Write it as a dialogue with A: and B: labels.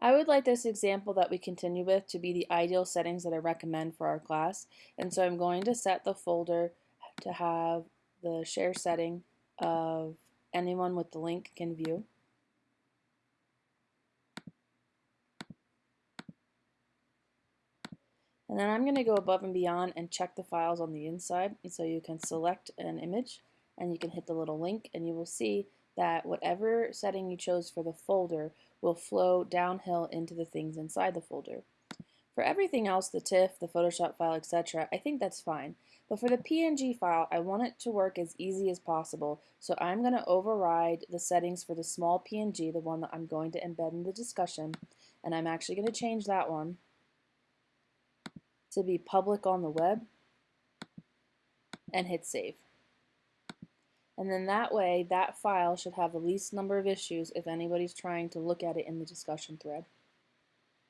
A: I would like this example that we continue with to be the ideal settings that I recommend for our class. And so I'm going to set the folder to have the share setting of anyone with the link can view. And then I'm going to go above and beyond and check the files on the inside. And so you can select an image and you can hit the little link and you will see that whatever setting you chose for the folder will flow downhill into the things inside the folder. For everything else, the TIFF, the Photoshop file, etc., I think that's fine. But for the PNG file, I want it to work as easy as possible, so I'm going to override the settings for the small PNG, the one that I'm going to embed in the discussion, and I'm actually going to change that one to be public on the web and hit save. And then that way, that file should have the least number of issues if anybody's trying to look at it in the discussion thread.